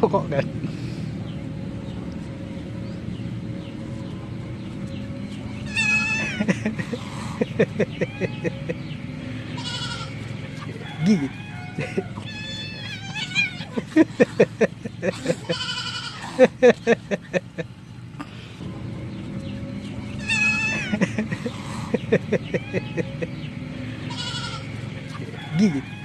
とこがギリギリ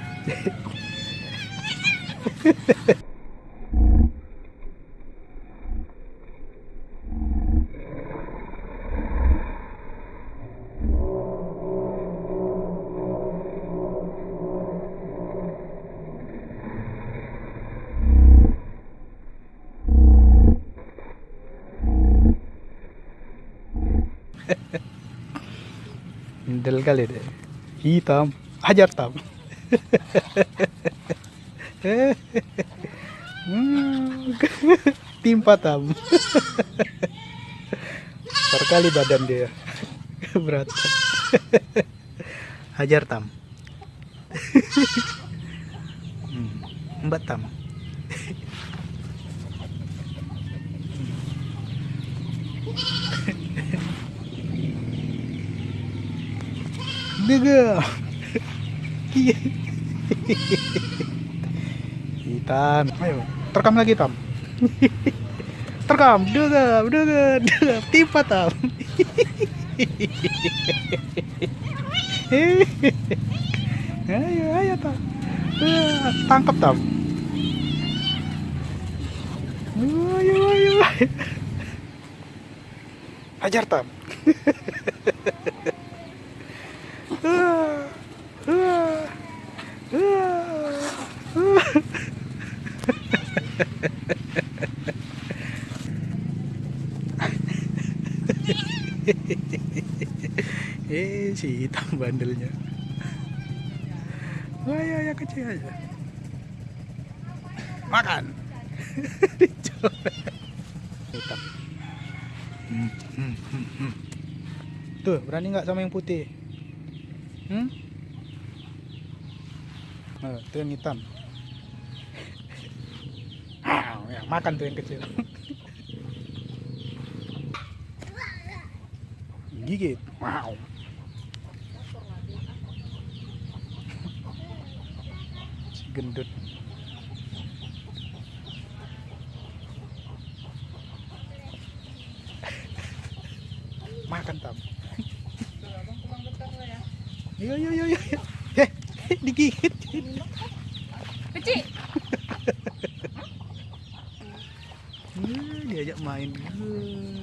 deh. Hitam, hajar tam. Hmm, Timpa tam. Besar kali badan dia. Berat. Hajar tam. Hmm, Mbak tam. Daga. Hitam. Ayo, terekam lagi tam. Terekam. Daga, daga, daga. Timpa tam. ayo, ayo tam. Tangkap tam. Ayo, ayo, ayo. Hajar tam. Eh si hitam bandelnya. Wah, ya, ya kecil aja. Makan. Hitam hmm, hmm, hmm. tuh berani nggak sama yang putih Hmm? Oh, itu yang hitam. Ah, ya, makan tuh yang kecil. Gigit. Wow. Gendut. Makan tam. Yo yo yo yo. Eh, digigit. Kecil. Eh, diajak main. Eh.